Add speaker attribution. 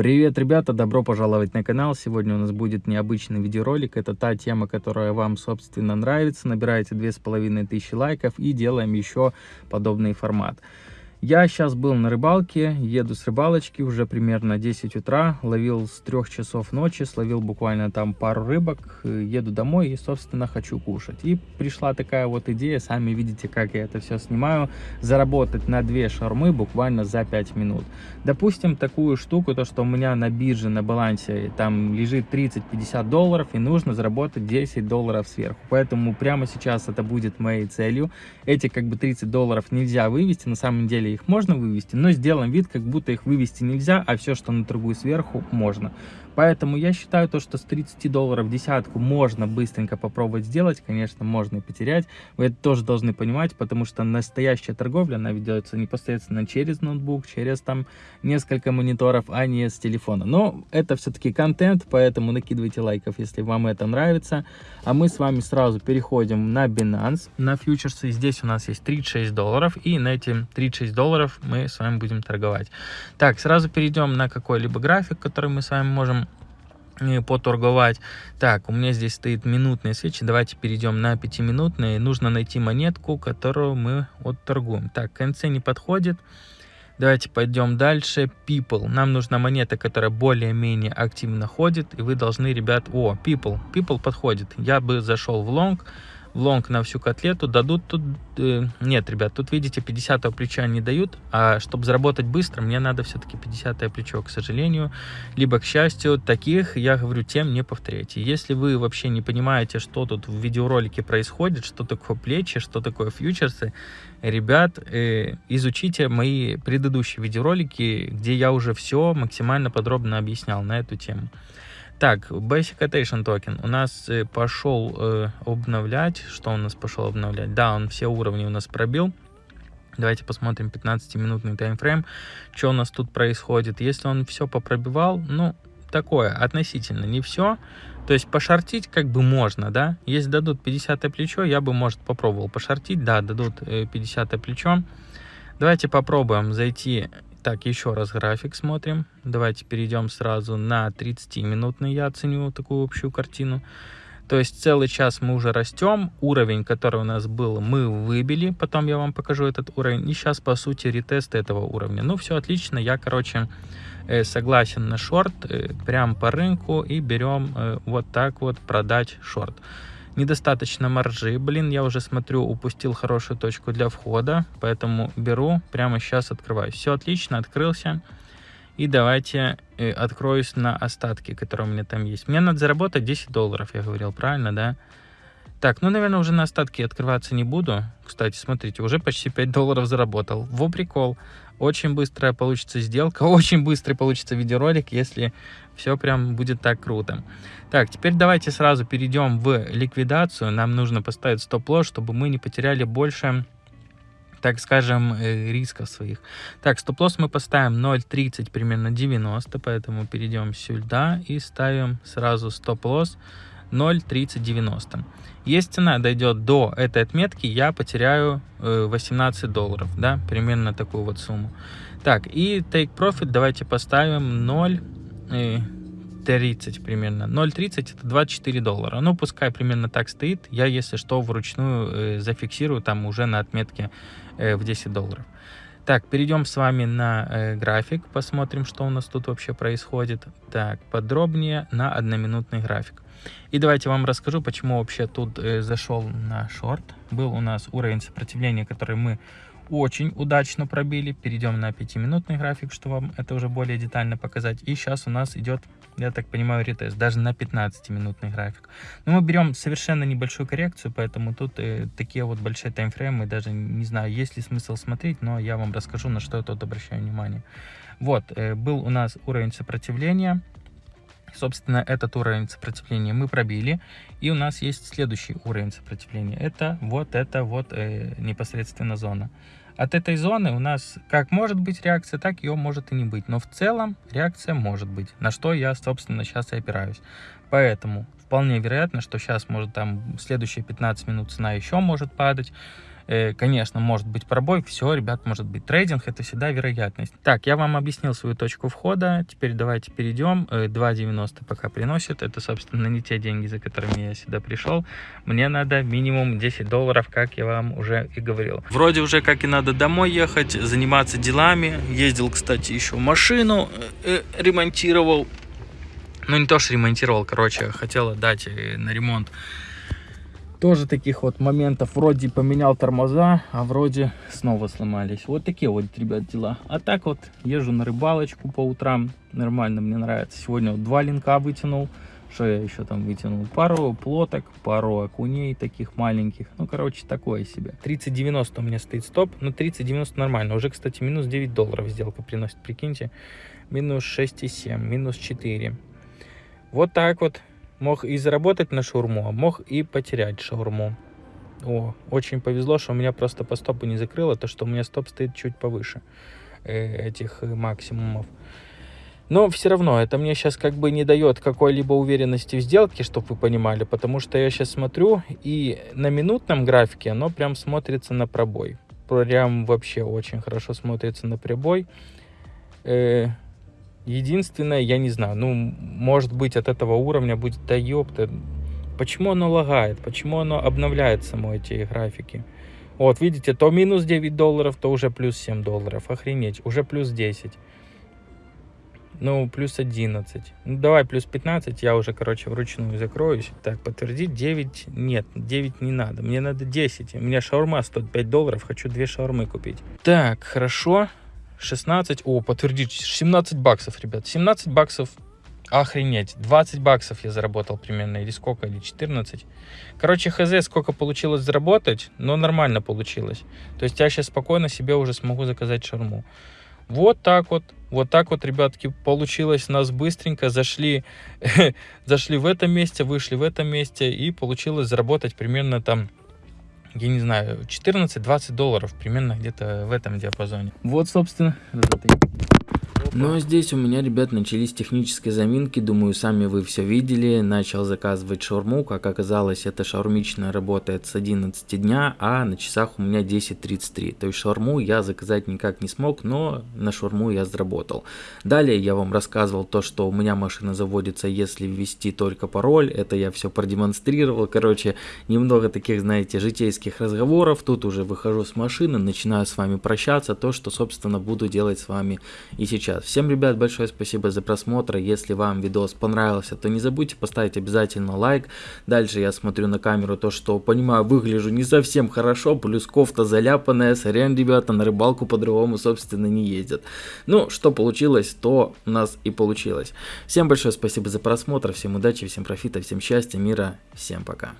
Speaker 1: Привет, ребята! Добро пожаловать на канал. Сегодня у нас будет необычный видеоролик. Это та тема, которая вам, собственно, нравится. Набираете 2500 лайков и делаем еще подобный формат. Я сейчас был на рыбалке, еду с рыбалочки, уже примерно 10 утра, ловил с 3 часов ночи, словил буквально там пару рыбок, еду домой и, собственно, хочу кушать. И пришла такая вот идея, сами видите, как я это все снимаю, заработать на 2 шармы буквально за 5 минут. Допустим, такую штуку, то, что у меня на бирже, на балансе там лежит 30-50 долларов, и нужно заработать 10 долларов сверху. Поэтому прямо сейчас это будет моей целью. Эти как бы 30 долларов нельзя вывести, на самом деле их можно вывести, но сделаем вид, как будто их вывести нельзя, а все, что на торгую сверху, можно. Поэтому я считаю то, что с 30 долларов десятку можно быстренько попробовать сделать. Конечно, можно и потерять. Вы это тоже должны понимать, потому что настоящая торговля, она ведется непосредственно через ноутбук, через там несколько мониторов, а не с телефона. Но это все-таки контент, поэтому накидывайте лайков, если вам это нравится. А мы с вами сразу переходим на Binance, на фьючерсы. Здесь у нас есть 36 долларов, и на эти 36 долларов мы с вами будем торговать. Так, сразу перейдем на какой-либо график, который мы с вами можем поторговать. Так, у меня здесь стоит минутные свечи. Давайте перейдем на пятиминутные. Нужно найти монетку, которую мы отторгуем. Так, конце не подходит. Давайте пойдем дальше. People. Нам нужна монета, которая более-менее активно ходит. И вы должны, ребят... О, People. People подходит. Я бы зашел в long long на всю котлету дадут тут... Э, нет, ребят, тут, видите, 50 плеча не дают, а чтобы заработать быстро, мне надо все-таки 50 плечо, к сожалению. Либо, к счастью, таких, я говорю, тем не повторяйте. Если вы вообще не понимаете, что тут в видеоролике происходит, что такое плечи, что такое фьючерсы, ребят, э, изучите мои предыдущие видеоролики, где я уже все максимально подробно объяснял на эту тему. Так, Basic Attention токен у нас э, пошел э, обновлять. Что у нас пошел обновлять? Да, он все уровни у нас пробил. Давайте посмотрим 15-минутный таймфрейм, что у нас тут происходит. Если он все попробивал, ну, такое, относительно, не все. То есть пошортить как бы можно, да. Если дадут 50 плечо, я бы, может, попробовал пошортить. Да, дадут 50 э, плечо. Давайте попробуем зайти так, еще раз график смотрим. Давайте перейдем сразу на 30-минутный, я оценю такую общую картину. То есть целый час мы уже растем, уровень, который у нас был, мы выбили, потом я вам покажу этот уровень, и сейчас, по сути, ретест этого уровня. Ну, все отлично, я, короче, э, согласен на шорт, э, прям по рынку, и берем э, вот так вот продать шорт недостаточно маржи. Блин, я уже смотрю, упустил хорошую точку для входа, поэтому беру, прямо сейчас открываю. Все отлично, открылся. И давайте э, откроюсь на остатки, которые у меня там есть. Мне надо заработать 10 долларов, я говорил, правильно, да? Так, ну, наверное, уже на остатки открываться не буду. Кстати, смотрите, уже почти 5 долларов заработал. Во прикол. Очень быстрая получится сделка, очень быстрый получится видеоролик, если все прям будет так круто. Так, теперь давайте сразу перейдем в ликвидацию. Нам нужно поставить стоп-лосс, чтобы мы не потеряли больше так скажем, э, рисков своих. Так, стоп-лосс мы поставим 0.30, примерно 90, поэтому перейдем сюда и ставим сразу стоп-лосс 0.3090. Если цена дойдет до этой отметки, я потеряю 18 э, долларов, да, примерно такую вот сумму. Так, и take profit давайте поставим 0, 30 э, примерно. 0.30 это 24 доллара. Ну, пускай примерно так стоит. Я, если что, вручную э, зафиксирую там уже на отметке в 10 долларов. Так, перейдем с вами на э, график, посмотрим, что у нас тут вообще происходит. Так, подробнее на одноминутный график. И давайте вам расскажу, почему вообще тут э, зашел на шорт. Был у нас уровень сопротивления, который мы очень удачно пробили. Перейдем на 5-минутный график, чтобы вам это уже более детально показать. И сейчас у нас идет, я так понимаю, ретест, даже на 15-минутный график. Но мы берем совершенно небольшую коррекцию, поэтому тут э, такие вот большие таймфреймы, даже не знаю, есть ли смысл смотреть, но я вам расскажу, на что я тут обращаю внимание. Вот, э, был у нас уровень сопротивления. Собственно, этот уровень сопротивления мы пробили. И у нас есть следующий уровень сопротивления. Это вот это вот э, непосредственно зона. От этой зоны у нас как может быть реакция, так ее может и не быть. Но в целом реакция может быть, на что я, собственно, сейчас и опираюсь. Поэтому вполне вероятно, что сейчас может там следующие 15 минут цена еще может падать. Э, конечно, может быть пробой, все, ребят, может быть трейдинг, это всегда вероятность. Так, я вам объяснил свою точку входа, теперь давайте перейдем. 2.90 э, пока приносит, это, собственно, не те деньги, за которыми я сюда пришел. Мне надо минимум 10 долларов, как я вам уже и говорил. Вроде уже как и надо домой ехать, заниматься делами. Ездил, кстати, еще машину э, ремонтировал. Ну, не то, что ремонтировал, короче, хотел отдать на ремонт тоже таких вот моментов вроде поменял тормоза, а вроде снова сломались. Вот такие вот, ребят, дела. А так вот езжу на рыбалочку по утрам. Нормально, мне нравится. Сегодня вот два линка вытянул. Что я еще там вытянул? Пару плоток, пару окуней таких маленьких. Ну, короче, такое себе. 30.90 у меня стоит стоп. Ну, 30.90 нормально. Уже, кстати, минус 9 долларов сделка приносит, прикиньте. Минус 6,7, минус 4. Вот так вот мог и заработать на шаурму, а мог и потерять шаурму. О, очень повезло, что у меня просто по стопу не закрыло, то что у меня стоп стоит чуть повыше э, этих максимумов. Но все равно это мне сейчас как бы не дает какой-либо уверенности в сделке, чтобы вы понимали, потому что я сейчас смотрю и на минутном графике оно прям смотрится на пробой. Прям вообще очень хорошо смотрится на пробой. Единственное, я не знаю, ну, может быть, от этого уровня будет, да ёпта, почему оно лагает, почему оно обновляет само эти графики. Вот, видите, то минус 9 долларов, то уже плюс 7 долларов, охренеть, уже плюс 10. Ну, плюс 11. Ну, давай плюс 15, я уже, короче, вручную закроюсь. Так, подтвердить 9, нет, 9 не надо, мне надо 10. У меня шаурма стоит 5 долларов, хочу 2 шаурмы купить. Так, хорошо. 16, о, подтвердить, 17 баксов, ребят, 17 баксов, охренеть, 20 баксов я заработал примерно, или сколько, или 14. Короче, хз, сколько получилось заработать, но нормально получилось. То есть я сейчас спокойно себе уже смогу заказать шарму. Вот так вот, вот так вот, ребятки, получилось у нас быстренько. Зашли, зашли в этом месте, вышли в этом месте и получилось заработать примерно там я не знаю, 14-20 долларов, примерно где-то в этом диапазоне. Вот, собственно,
Speaker 2: ну а здесь у меня, ребят, начались технические заминки, думаю, сами вы все видели. Начал заказывать шаурму, как оказалось, эта шаурмичная работает с 11 дня, а на часах у меня 10.33. То есть шаурму я заказать никак не смог, но на шаурму я заработал. Далее я вам рассказывал то, что у меня машина заводится, если ввести только пароль. Это я все продемонстрировал. Короче, немного таких, знаете, житейских разговоров. Тут уже выхожу с машины, начинаю с вами прощаться. То, что, собственно, буду делать с вами и сейчас. Всем, ребят, большое спасибо за просмотр. Если вам видос понравился, то не забудьте поставить обязательно лайк. Дальше я смотрю на камеру то, что, понимаю, выгляжу не совсем хорошо, плюс кофта заляпанная. Сорян, ребята, на рыбалку по-другому, собственно, не ездят. Ну, что получилось, то у нас и получилось. Всем большое спасибо за просмотр, всем удачи, всем профита, всем счастья, мира, всем пока.